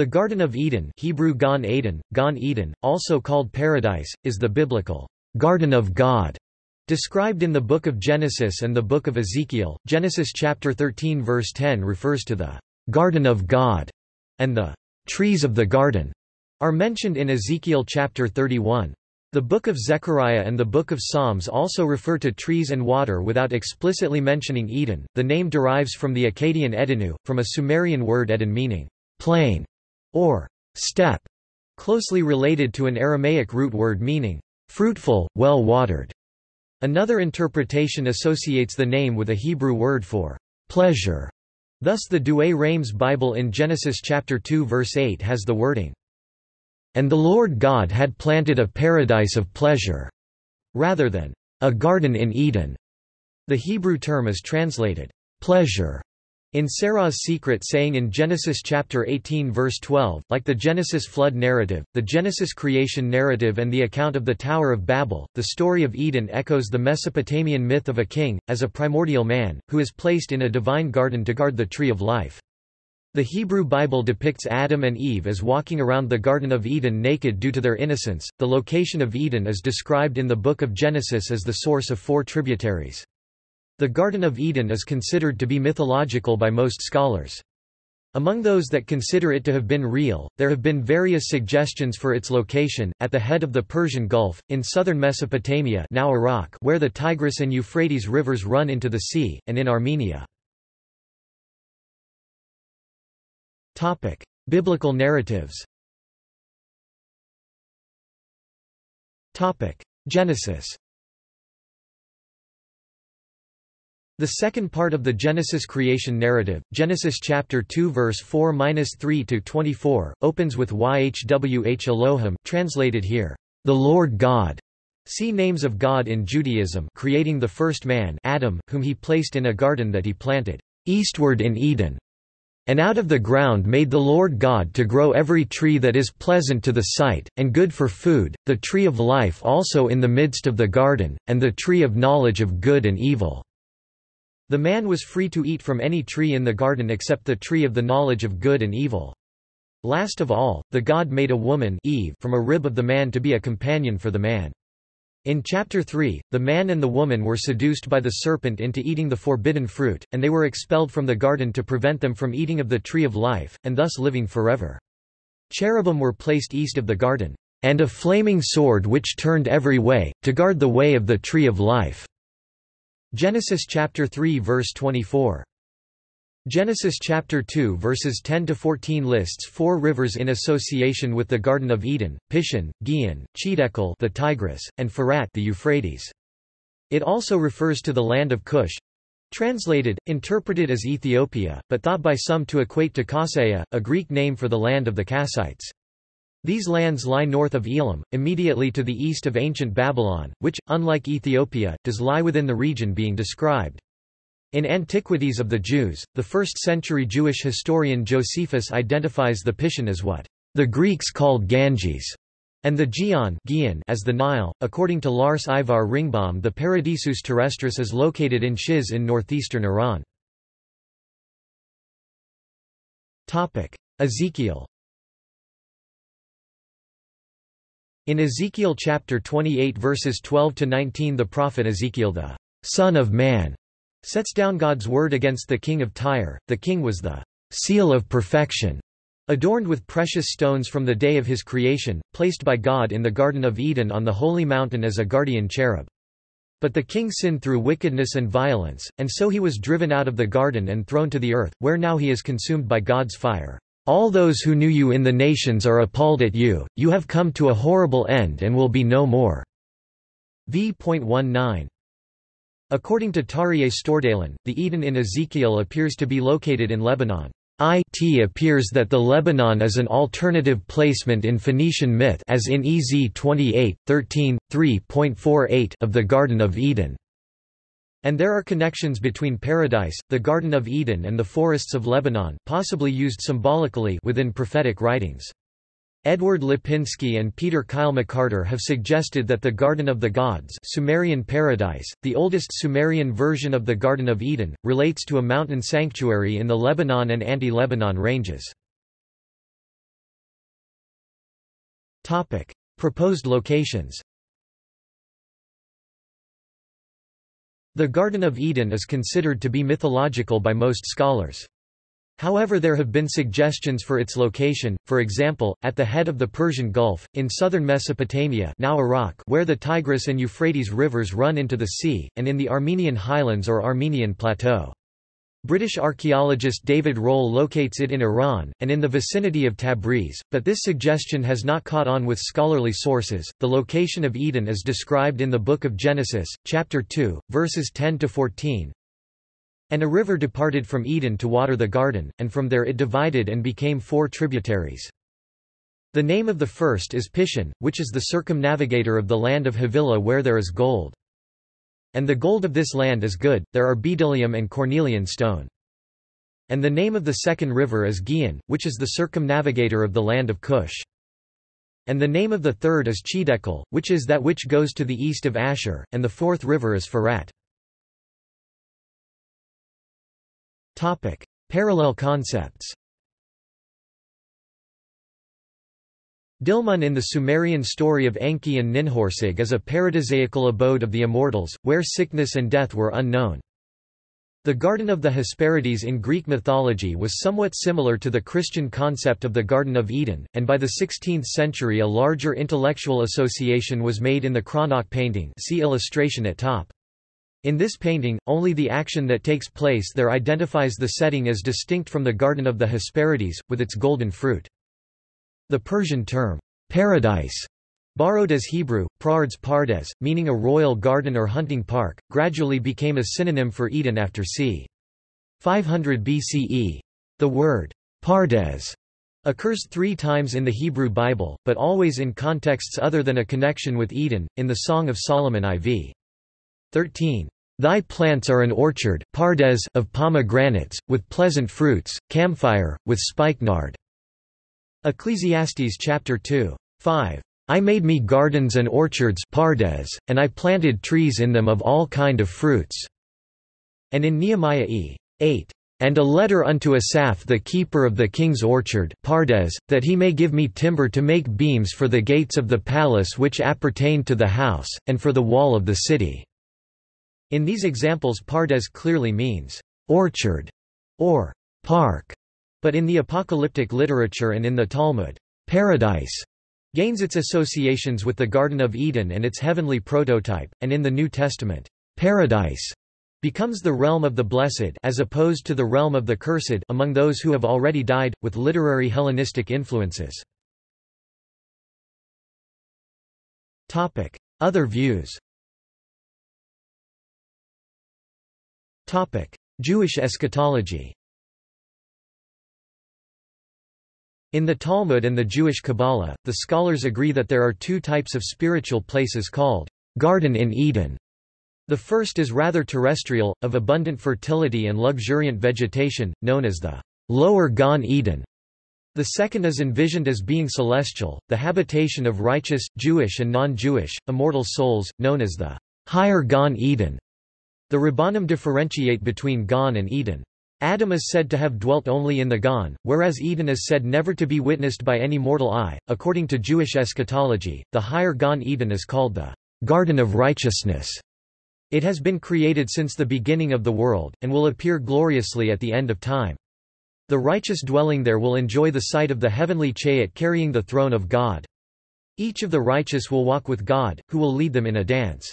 The Garden of Eden Hebrew Gan Eden, Gan Eden, also called Paradise, is the biblical Garden of God, described in the Book of Genesis and the Book of Ezekiel. Genesis chapter 13 verse 10 refers to the Garden of God, and the trees of the garden are mentioned in Ezekiel chapter 31. The Book of Zechariah and the Book of Psalms also refer to trees and water without explicitly mentioning Eden. The name derives from the Akkadian Edenu, from a Sumerian word Eden meaning plain or steppe, closely related to an Aramaic root word meaning fruitful, well watered. Another interpretation associates the name with a Hebrew word for pleasure. Thus the Douay Rheims Bible in Genesis chapter 2 verse 8 has the wording, And the Lord God had planted a paradise of pleasure, rather than a garden in Eden. The Hebrew term is translated pleasure in Sarah's secret saying in Genesis chapter 18 verse 12, like the Genesis flood narrative, the Genesis creation narrative and the account of the Tower of Babel, the story of Eden echoes the Mesopotamian myth of a king, as a primordial man, who is placed in a divine garden to guard the tree of life. The Hebrew Bible depicts Adam and Eve as walking around the Garden of Eden naked due to their innocence. The location of Eden is described in the book of Genesis as the source of four tributaries. The Garden of Eden is considered to be mythological by most scholars. Among those that consider it to have been real, there have been various suggestions for its location, at the head of the Persian Gulf, in southern Mesopotamia now Iraq where the Tigris and Euphrates rivers run into the sea, and in Armenia. Biblical narratives Genesis The second part of the Genesis creation narrative, Genesis chapter 2 verse 4-3 to 24, opens with YHWH Elohim, translated here, the Lord God. See names of God in Judaism, creating the first man, Adam, whom he placed in a garden that he planted eastward in Eden. And out of the ground made the Lord God to grow every tree that is pleasant to the sight, and good for food, the tree of life also in the midst of the garden, and the tree of knowledge of good and evil. The man was free to eat from any tree in the garden except the tree of the knowledge of good and evil. Last of all, the God made a woman Eve from a rib of the man to be a companion for the man. In chapter 3, the man and the woman were seduced by the serpent into eating the forbidden fruit, and they were expelled from the garden to prevent them from eating of the tree of life, and thus living forever. Cherubim were placed east of the garden, and a flaming sword which turned every way, to guard the way of the tree of life. Genesis chapter 3 verse 24. Genesis chapter 2 verses 10 to 14 lists four rivers in association with the Garden of Eden: Pishon, Gihon, Chiddekel, the Tigris, and Pharat, the Euphrates. It also refers to the land of Cush, translated, interpreted as Ethiopia, but thought by some to equate to Kaseya, a Greek name for the land of the Kassites. These lands lie north of Elam, immediately to the east of ancient Babylon, which, unlike Ethiopia, does lie within the region being described. In Antiquities of the Jews, the 1st-century Jewish historian Josephus identifies the Pishon as what the Greeks called Ganges, and the Gihon as the Nile. According to Lars Ivar Ringbom the Paradisus terrestris is located in Shiz in northeastern Iran. Ezekiel In Ezekiel chapter 28 verses 12 to 19 the prophet Ezekiel the son of man sets down God's word against the king of Tyre. The king was the seal of perfection, adorned with precious stones from the day of his creation, placed by God in the Garden of Eden on the holy mountain as a guardian cherub. But the king sinned through wickedness and violence, and so he was driven out of the garden and thrown to the earth, where now he is consumed by God's fire. All those who knew you in the nations are appalled at you, you have come to a horrible end and will be no more. v.19. According to Tarjei Stordalen, the Eden in Ezekiel appears to be located in Lebanon. It appears that the Lebanon is an alternative placement in Phoenician myth as in Ez 28, 13, 3.48 of the Garden of Eden. And there are connections between Paradise, the Garden of Eden and the forests of Lebanon possibly used symbolically within prophetic writings. Edward Lipinski and Peter Kyle McCarter have suggested that the Garden of the Gods Sumerian Paradise, the oldest Sumerian version of the Garden of Eden, relates to a mountain sanctuary in the Lebanon and Anti-Lebanon ranges. Proposed locations The Garden of Eden is considered to be mythological by most scholars. However there have been suggestions for its location, for example, at the head of the Persian Gulf, in southern Mesopotamia now Iraq where the Tigris and Euphrates rivers run into the sea, and in the Armenian highlands or Armenian plateau. British archaeologist David Rohl locates it in Iran, and in the vicinity of Tabriz, but this suggestion has not caught on with scholarly sources. The location of Eden is described in the Book of Genesis, chapter 2, verses 10 to 14. And a river departed from Eden to water the garden, and from there it divided and became four tributaries. The name of the first is Pishon, which is the circumnavigator of the land of Havilah where there is gold. And the gold of this land is good, there are bdellium and cornelian stone. And the name of the second river is Gihon, which is the circumnavigator of the land of Cush. And the name of the third is Chedekel, which is that which goes to the east of Asher, and the fourth river is Pharat. Parallel concepts Dilmun in the Sumerian story of Enki and Ninhursag is a paradisiacal abode of the immortals, where sickness and death were unknown. The Garden of the Hesperides in Greek mythology was somewhat similar to the Christian concept of the Garden of Eden, and by the 16th century a larger intellectual association was made in the Cranach painting see illustration at top. In this painting, only the action that takes place there identifies the setting as distinct from the Garden of the Hesperides, with its golden fruit. The Persian term, paradise, borrowed as Hebrew, praards pardes, meaning a royal garden or hunting park, gradually became a synonym for Eden after c. 500 BCE. The word, pardes, occurs three times in the Hebrew Bible, but always in contexts other than a connection with Eden, in the Song of Solomon IV. 13. Thy plants are an orchard pardes of pomegranates, with pleasant fruits, camphire, with spikenard. Ecclesiastes chapter 2. 5. I made me gardens and orchards pardes, and I planted trees in them of all kind of fruits." And in Nehemiah e. 8. And a letter unto Asaph the keeper of the king's orchard pardes, that he may give me timber to make beams for the gates of the palace which appertain to the house, and for the wall of the city." In these examples pardes clearly means, "...orchard", or "...park", but in the apocalyptic literature and in the Talmud, paradise gains its associations with the Garden of Eden and its heavenly prototype, and in the New Testament, paradise becomes the realm of the blessed as opposed to the realm of the cursed among those who have already died, with literary Hellenistic influences. Other views Jewish eschatology In the Talmud and the Jewish Kabbalah, the scholars agree that there are two types of spiritual places called Garden in Eden. The first is rather terrestrial, of abundant fertility and luxuriant vegetation, known as the Lower Gan Eden. The second is envisioned as being celestial, the habitation of righteous, Jewish and non-Jewish, immortal souls, known as the Higher Gan Eden. The Rabbanim differentiate between Gan and Eden. Adam is said to have dwelt only in the Gan, whereas Eden is said never to be witnessed by any mortal eye. According to Jewish eschatology, the higher Gan Eden is called the Garden of Righteousness. It has been created since the beginning of the world, and will appear gloriously at the end of time. The righteous dwelling there will enjoy the sight of the heavenly chariot carrying the throne of God. Each of the righteous will walk with God, who will lead them in a dance.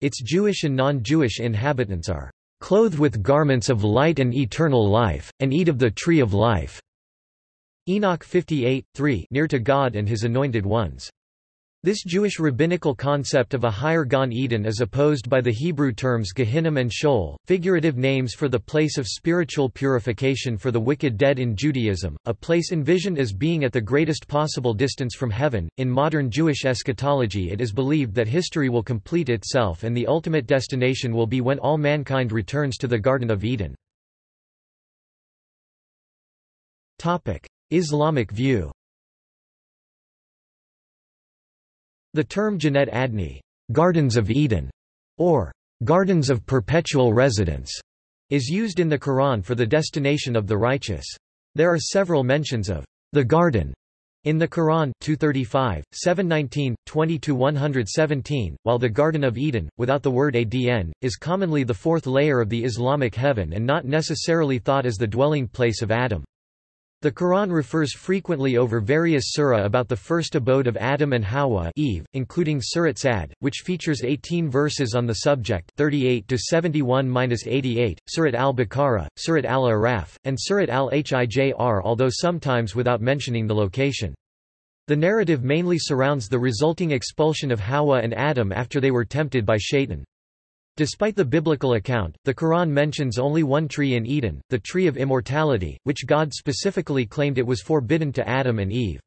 Its Jewish and non-Jewish inhabitants are clothed with garments of light and eternal life, and eat of the tree of life." Enoch 58, 3 near to God and his anointed ones. This Jewish rabbinical concept of a higher Gan Eden is opposed by the Hebrew terms Gehinnom and Sheol, figurative names for the place of spiritual purification for the wicked dead in Judaism, a place envisioned as being at the greatest possible distance from heaven. In modern Jewish eschatology, it is believed that history will complete itself and the ultimate destination will be when all mankind returns to the Garden of Eden. Islamic view The term Jannat Adni Gardens of Eden", or Gardens of Perpetual Residence, is used in the Quran for the destination of the righteous. There are several mentions of the garden In the Quran 235, 719, 20-117, while the Garden of Eden, without the word adn, is commonly the fourth layer of the Islamic heaven and not necessarily thought as the dwelling place of Adam. The Quran refers frequently over various surah about the first abode of Adam and Hawa Eve, including Surat Sad, which features 18 verses on the subject 38 to 71-88, Surat al-Baqarah, Surat al-Araf, and Surat al-Hijr although sometimes without mentioning the location. The narrative mainly surrounds the resulting expulsion of Hawa and Adam after they were tempted by Shaitan. Despite the biblical account, the Quran mentions only one tree in Eden, the tree of immortality, which God specifically claimed it was forbidden to Adam and Eve.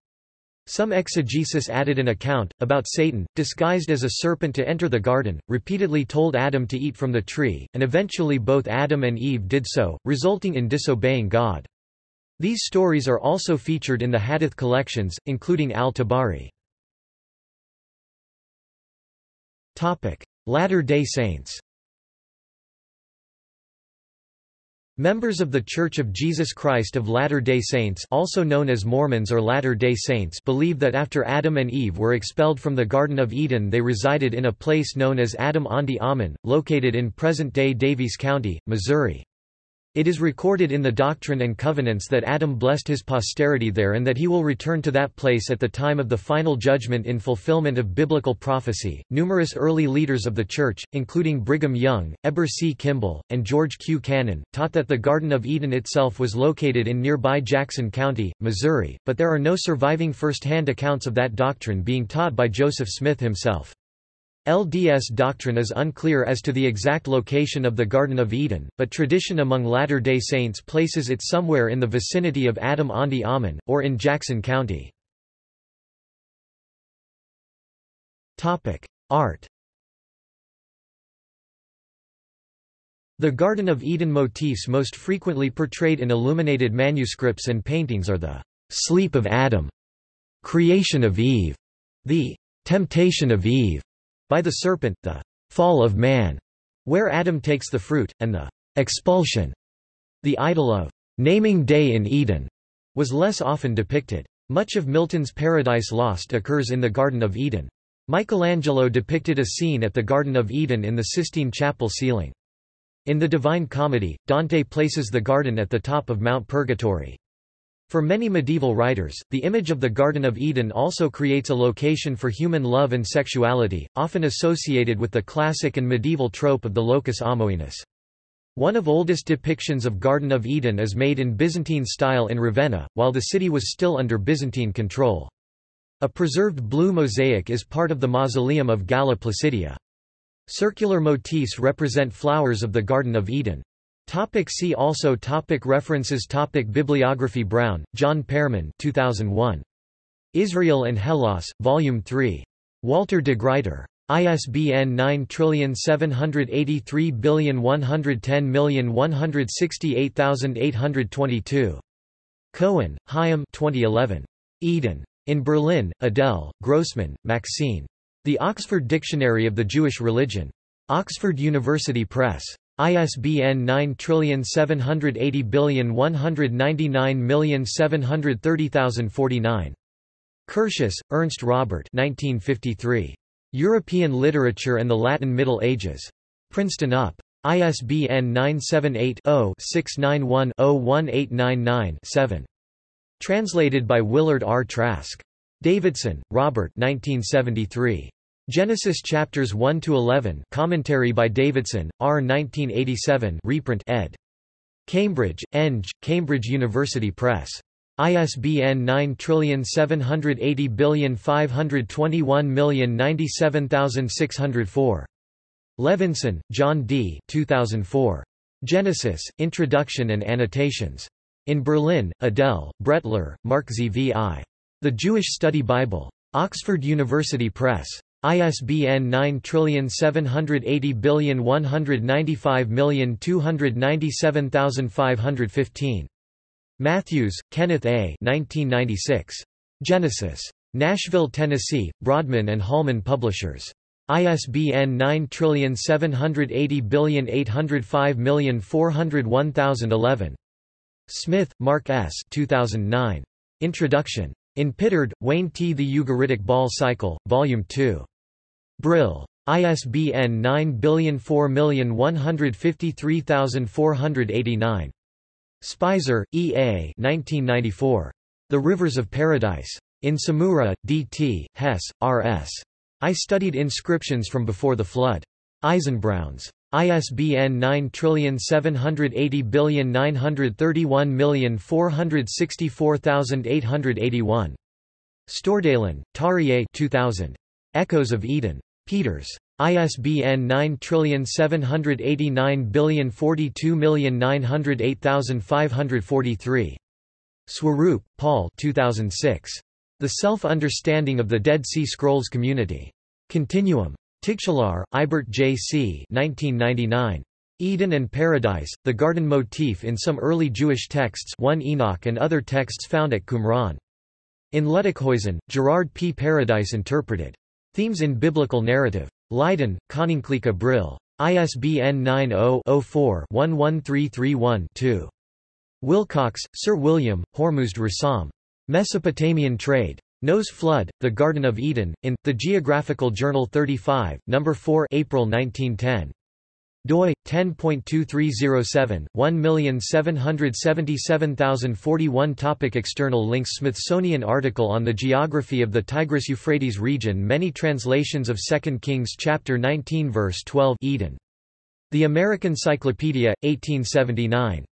Some exegesis added an account, about Satan, disguised as a serpent to enter the garden, repeatedly told Adam to eat from the tree, and eventually both Adam and Eve did so, resulting in disobeying God. These stories are also featured in the Hadith collections, including Al-Tabari. Latter-day Saints Members of The Church of Jesus Christ of Latter-day Saints also known as Mormons or Latter-day Saints believe that after Adam and Eve were expelled from the Garden of Eden they resided in a place known as Adam Ondi Ahman, located in present-day Daviess County, Missouri. It is recorded in the Doctrine and Covenants that Adam blessed his posterity there and that he will return to that place at the time of the final judgment in fulfillment of biblical prophecy. Numerous early leaders of the Church, including Brigham Young, Heber C. Kimball, and George Q. Cannon, taught that the Garden of Eden itself was located in nearby Jackson County, Missouri, but there are no surviving first-hand accounts of that doctrine being taught by Joseph Smith himself. LDS doctrine is unclear as to the exact location of the Garden of Eden, but tradition among Latter-day Saints places it somewhere in the vicinity of Adam Ondi Ahman, or in Jackson County. Art The Garden of Eden motifs most frequently portrayed in illuminated manuscripts and paintings are the «sleep of Adam», «creation of Eve», the «temptation of Eve», by the serpent, the fall of man, where Adam takes the fruit, and the expulsion. The idol of naming day in Eden was less often depicted. Much of Milton's Paradise Lost occurs in the Garden of Eden. Michelangelo depicted a scene at the Garden of Eden in the Sistine Chapel ceiling. In the Divine Comedy, Dante places the garden at the top of Mount Purgatory. For many medieval writers, the image of the Garden of Eden also creates a location for human love and sexuality, often associated with the classic and medieval trope of the locus amoenus. One of oldest depictions of Garden of Eden is made in Byzantine style in Ravenna, while the city was still under Byzantine control. A preserved blue mosaic is part of the mausoleum of Galla Placidia. Circular motifs represent flowers of the Garden of Eden. Topic see also topic References topic Bibliography Brown, John Pearman 2001. Israel and Hellas, Volume 3. Walter de Gruyter. ISBN 9783110168822. Cohen, Chaim 2011. Eden. In Berlin, Adele, Grossman, Maxine. The Oxford Dictionary of the Jewish Religion. Oxford University Press. ISBN 9780199730049. Curtius, Ernst Robert 1953. European Literature and the Latin Middle Ages. Princeton UP. ISBN 978-0-691-01899-7. Translated by Willard R. Trask. Davidson, Robert 1973. Genesis chapters 1 to 11. Commentary by Davidson, R. 1987. Reprint ed. Cambridge, Eng, Cambridge University Press. ISBN 9780521097604. Levenson, John D. 2004. Genesis, Introduction and Annotations. In Berlin, Adele, Brettler, Mark ZVI. The Jewish Study Bible. Oxford University Press. ISBN 9780195297515. Matthews, Kenneth A. 1996. Genesis. Nashville, Tennessee, Broadman and Holman Publishers. ISBN 9780805401011. Smith, Mark S. 2009. Introduction. In Pitard, Wayne T. The Ugaritic Baal Cycle, Volume 2. Brill. ISBN 9004153489. Speiser, E. A. 1994. The Rivers of Paradise. In Tsumura, D. T., Hess, R. S. I studied inscriptions from before the flood. Eisenbrauns. ISBN 9780931464881. Stordalen, Tarjei 2000. Echoes of Eden. Peters. ISBN 9789042908543. Swarup, Paul 2006. The Self-Understanding of the Dead Sea Scrolls Community. Continuum. Tigchelaar, Eibert J. C. 1999. Eden and Paradise, the garden motif in some early Jewish texts 1 Enoch and other texts found at Qumran. In Luttikhuizen, Gerard P. Paradise Interpreted. Themes in Biblical Narrative. Leiden, Koninklijke Brill. ISBN 90-04-11331-2. Willcocks, Sir William, Hormuzd Rassam. Mesopotamian Trade. Noah's Flood, The Garden of Eden, in, The Geographical Journal 35, No. 4 April 1910. doi, 10.2307, 1777041 Topic External links Smithsonian article on the geography of the Tigris-Euphrates region Many translations of 2 Kings chapter 19 verse 12 Eden. The American Cyclopedia, 1879.